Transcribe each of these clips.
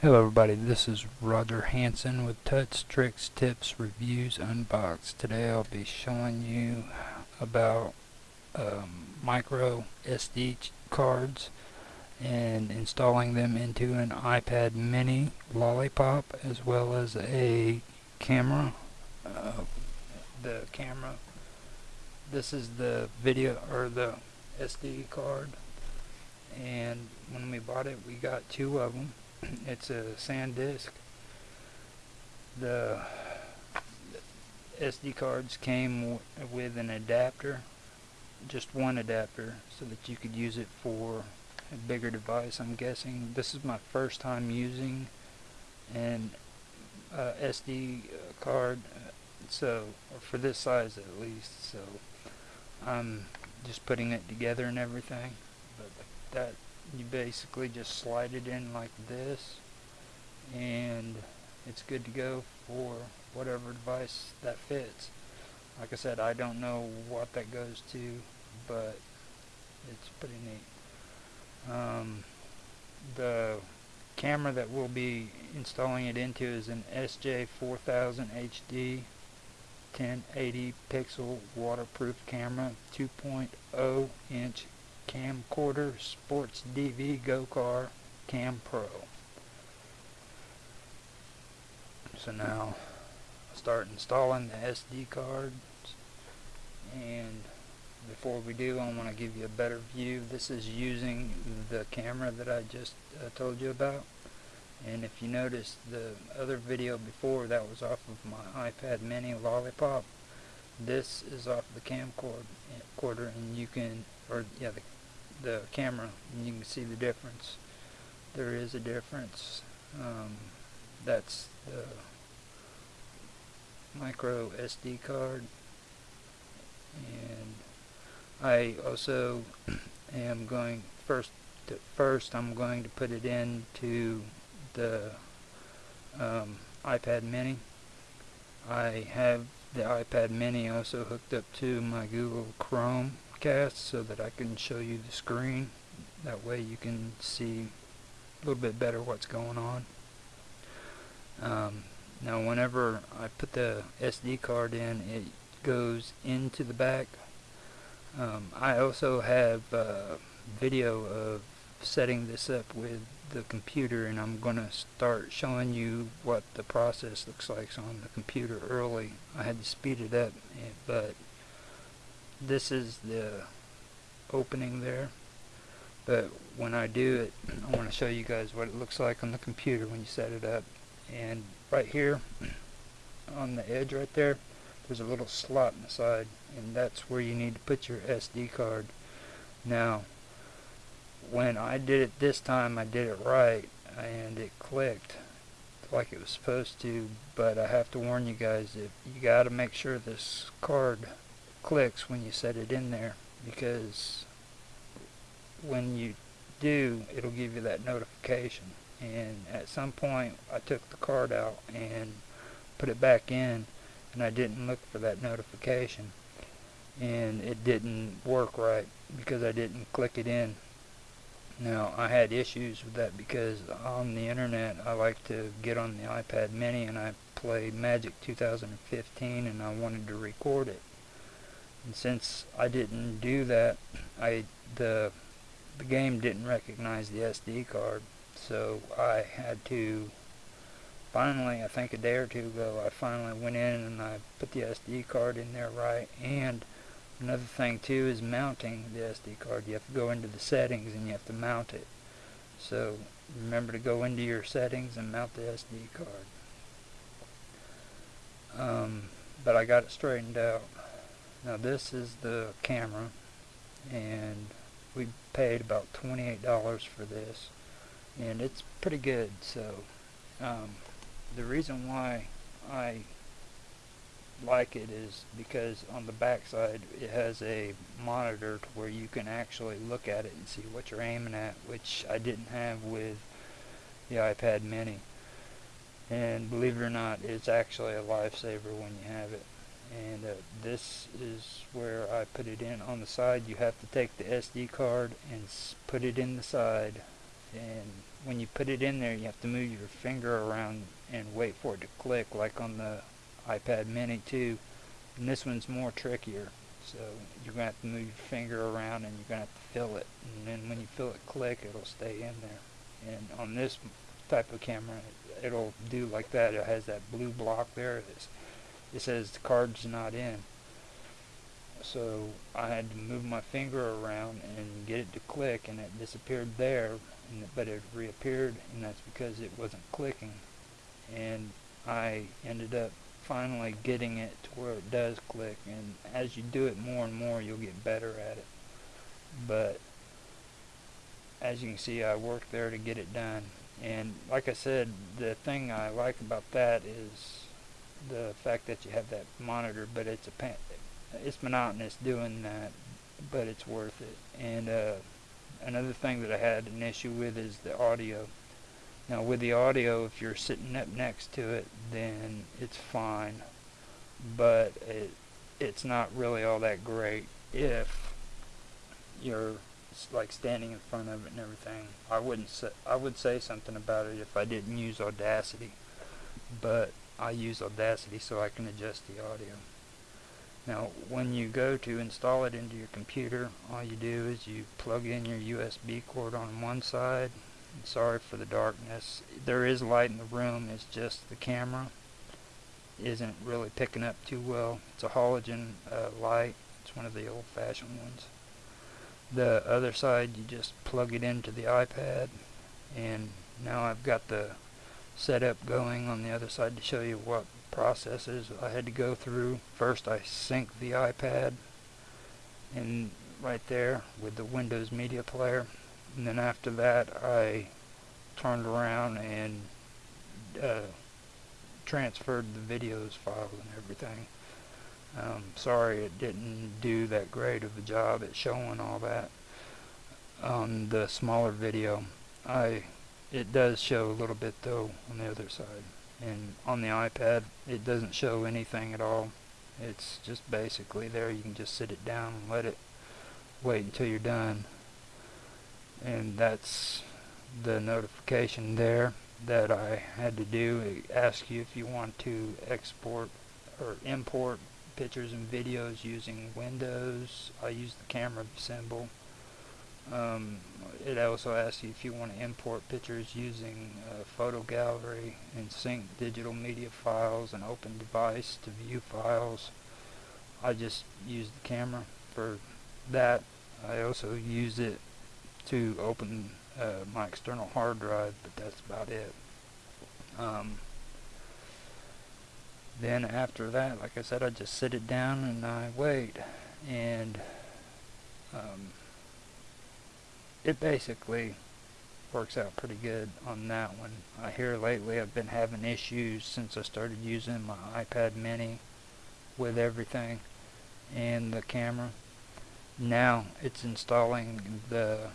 Hello everybody, this is Roger Hanson with Touch Tricks Tips Reviews Unboxed. Today I'll be showing you about um, micro SD cards and installing them into an iPad mini lollipop as well as a camera. Uh, the camera, this is the video or the SD card and when we bought it we got two of them it's a SanDisk. The SD cards came with an adapter, just one adapter, so that you could use it for a bigger device. I'm guessing this is my first time using an uh, SD card, so for this size at least. So I'm just putting it together and everything. But that you basically just slide it in like this and it's good to go for whatever device that fits like I said I don't know what that goes to but it's pretty neat um, the camera that we'll be installing it into is an SJ4000 HD 1080 pixel waterproof camera 2.0 inch camcorder sports DV Go Car Cam Pro. So now start installing the SD cards and before we do I want to give you a better view. This is using the camera that I just uh, told you about and if you notice the other video before that was off of my iPad mini lollipop. This is off the camcorder and you can or yeah the the camera and you can see the difference. There is a difference. Um, that's the micro SD card. And I also am going first to, first I'm going to put it into the um, iPad mini I have the iPad mini also hooked up to my Google Chrome cast so that I can show you the screen. That way you can see a little bit better what's going on. Um, now whenever I put the SD card in, it goes into the back. Um, I also have uh, video of setting this up with the computer and I'm going to start showing you what the process looks like. On the computer early. I had to speed it up eh, but this is the opening there. But when I do it I want to show you guys what it looks like on the computer when you set it up. And right here on the edge right there there's a little slot in the side and that's where you need to put your SD card. Now when I did it this time I did it right and it clicked like it was supposed to but I have to warn you guys if you got to make sure this card clicks when you set it in there because when you do it'll give you that notification. And at some point I took the card out and put it back in and I didn't look for that notification and it didn't work right because I didn't click it in now I had issues with that because on the internet I like to get on the iPad mini and I play Magic 2015 and I wanted to record it. And since I didn't do that I the the game didn't recognize the SD card. So I had to finally I think a day or two ago I finally went in and I put the SD card in there right and another thing too is mounting the SD card. You have to go into the settings and you have to mount it. So remember to go into your settings and mount the SD card. Um, but I got it straightened out. Now this is the camera and we paid about $28 for this and it's pretty good. So um, the reason why I like it is because on the back side it has a monitor to where you can actually look at it and see what you're aiming at which I didn't have with the iPad mini. And believe it or not it's actually a lifesaver when you have it. And uh, this is where I put it in. On the side you have to take the SD card and put it in the side. And when you put it in there you have to move your finger around and wait for it to click like on the iPad mini too. and this one's more trickier. So you're going to have to move your finger around and you're going to have to feel it. And then when you feel it click it'll stay in there. And on this type of camera it'll do like that. It has that blue block there. It says the card's not in. So I had to move my finger around and get it to click and it disappeared there but it reappeared and that's because it wasn't clicking. And I ended up finally getting it to where it does click and as you do it more and more you'll get better at it. But as you can see I worked there to get it done. And like I said the thing I like about that is the fact that you have that monitor but it's a it's monotonous doing that but it's worth it. And uh, another thing that I had an issue with is the audio now with the audio if you're sitting up next to it then it's fine. But it it's not really all that great if you're like standing in front of it and everything. I wouldn't say I would say something about it if I didn't use Audacity. But I use Audacity so I can adjust the audio. Now when you go to install it into your computer all you do is you plug in your USB cord on one side sorry for the darkness. There is light in the room it's just the camera isn't really picking up too well. It's a halogen uh, light. It's one of the old-fashioned ones. The other side you just plug it into the iPad and now I've got the setup going on the other side to show you what processes I had to go through. First I sync the iPad and right there with the Windows media player and then after that I turned around and uh, transferred the videos files and everything. Um, sorry it didn't do that great of a job at showing all that on the smaller video. I it does show a little bit though on the other side. And on the iPad it doesn't show anything at all. It's just basically there. You can just sit it down and let it wait until you're done and that's the notification there that I had to do. It asks you if you want to export or import pictures and videos using Windows. I use the camera symbol. Um, it also asks you if you want to import pictures using photo gallery and sync digital media files and open device to view files. I just use the camera for that. I also use it to open uh, my external hard drive but that's about it um, then after that like I said I just sit it down and I wait and um, it basically works out pretty good on that one. I hear lately I've been having issues since I started using my iPad mini with everything and the camera. Now it's installing the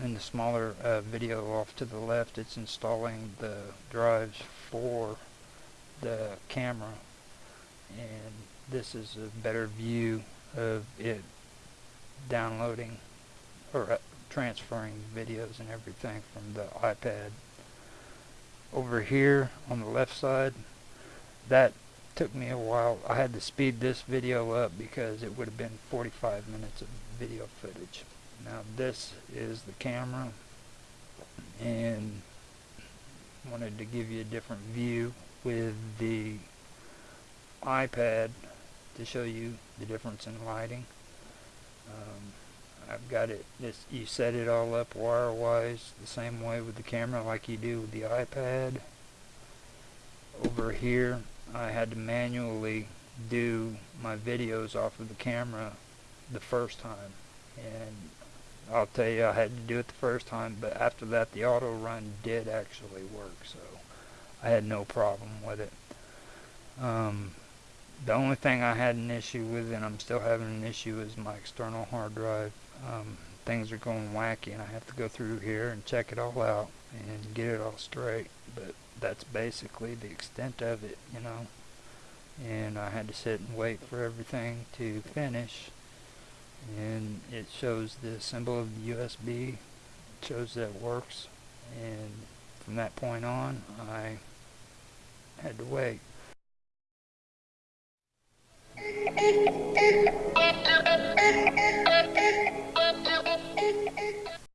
in the smaller uh, video off to the left it's installing the drives for the camera and this is a better view of it downloading or uh, transferring videos and everything from the iPad. Over here on the left side, that took me a while. I had to speed this video up because it would have been 45 minutes of video footage. Now this is the camera and wanted to give you a different view with the iPad to show you the difference in lighting. Um, I've got it, this, you set it all up wire-wise the same way with the camera like you do with the iPad. Over here I had to manually do my videos off of the camera the first time and I'll tell you I had to do it the first time but after that the auto run did actually work so I had no problem with it. Um, the only thing I had an issue with and I'm still having an issue is my external hard drive. Um, things are going wacky and I have to go through here and check it all out and get it all straight but that's basically the extent of it you know and I had to sit and wait for everything to finish and it shows the symbol of the USB shows that it works. And from that point on I had to wait.